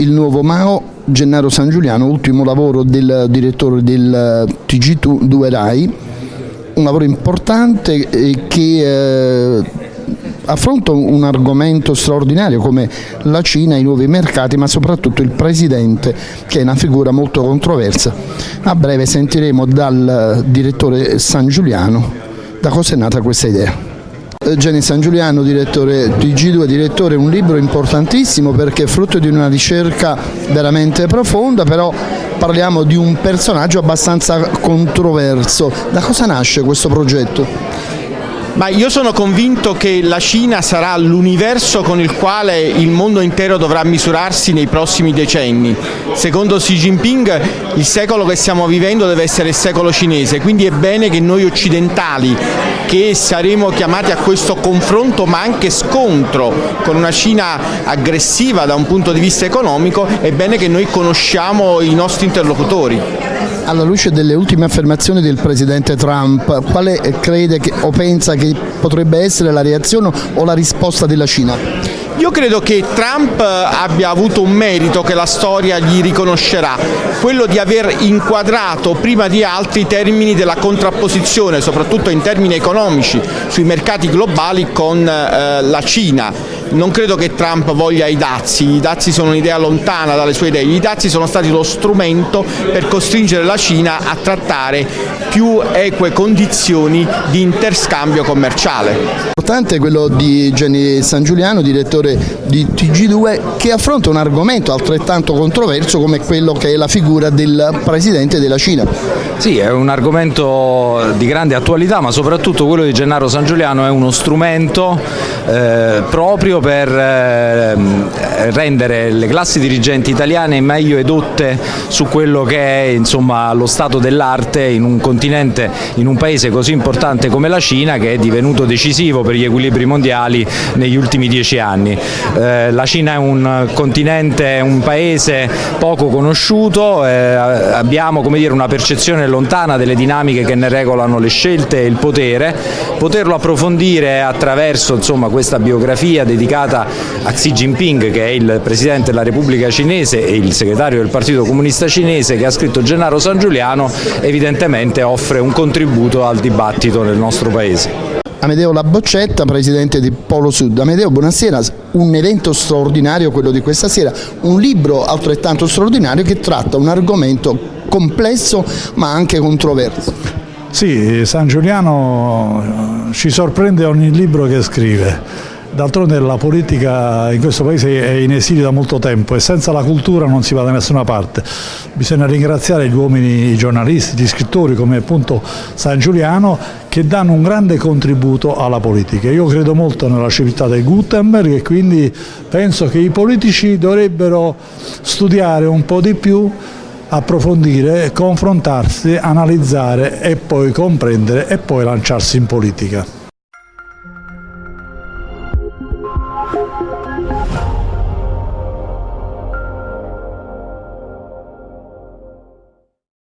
Il nuovo Mao, Gennaro San Giuliano, ultimo lavoro del direttore del TG2 Rai, un lavoro importante eh, che eh, affronta un argomento straordinario come la Cina, i nuovi mercati, ma soprattutto il Presidente che è una figura molto controversa. A breve sentiremo dal direttore San Giuliano da cosa è nata questa idea. Gianni San Giuliano, direttore di G2, direttore, un libro importantissimo perché è frutto di una ricerca veramente profonda, però parliamo di un personaggio abbastanza controverso. Da cosa nasce questo progetto? Ma io sono convinto che la Cina sarà l'universo con il quale il mondo intero dovrà misurarsi nei prossimi decenni. Secondo Xi Jinping il secolo che stiamo vivendo deve essere il secolo cinese, quindi è bene che noi occidentali che saremo chiamati a questo confronto ma anche scontro con una Cina aggressiva da un punto di vista economico, è bene che noi conosciamo i nostri interlocutori. Alla luce delle ultime affermazioni del Presidente Trump, quale crede che, o pensa che potrebbe essere la reazione o la risposta della Cina? Io credo che Trump abbia avuto un merito che la storia gli riconoscerà, quello di aver inquadrato prima di altri i termini della contrapposizione, soprattutto in termini economici, sui mercati globali con eh, la Cina non credo che Trump voglia i dazi, i dazi sono un'idea lontana dalle sue idee, i dazi sono stati lo strumento per costringere la Cina a trattare più eque condizioni di interscambio commerciale. Importante è quello di Gianni San Giuliano, direttore di TG2, che affronta un argomento altrettanto controverso come quello che è la figura del Presidente della Cina. Sì, è un argomento di grande attualità, ma soprattutto quello di Gennaro San Giuliano è uno strumento eh, proprio per eh, rendere le classi dirigenti italiane meglio edotte su quello che è insomma, lo stato dell'arte in un continente, in un paese così importante come la Cina che è divenuto decisivo per gli equilibri mondiali negli ultimi dieci anni. Eh, la Cina è un continente, un paese poco conosciuto, eh, abbiamo dire, una percezione lontana delle dinamiche che ne regolano le scelte e il potere, poterlo approfondire attraverso insomma, questa biografia dedicata a Xi Jinping che è il Presidente della Repubblica Cinese e il segretario del Partito Comunista Cinese che ha scritto Gennaro San Giuliano evidentemente offre un contributo al dibattito nel nostro Paese. Amedeo Laboccetta, presidente di Polo Sud. Amedeo, buonasera, un evento straordinario quello di questa sera, un libro altrettanto straordinario che tratta un argomento complesso ma anche controverso. Sì, San Giuliano eh, ci sorprende ogni libro che scrive. D'altronde la politica in questo paese è in esilio da molto tempo e senza la cultura non si va da nessuna parte. Bisogna ringraziare gli uomini, i giornalisti, gli scrittori come appunto San Giuliano che danno un grande contributo alla politica. Io credo molto nella civiltà del Gutenberg e quindi penso che i politici dovrebbero studiare un po' di più approfondire, confrontarsi, analizzare e poi comprendere e poi lanciarsi in politica.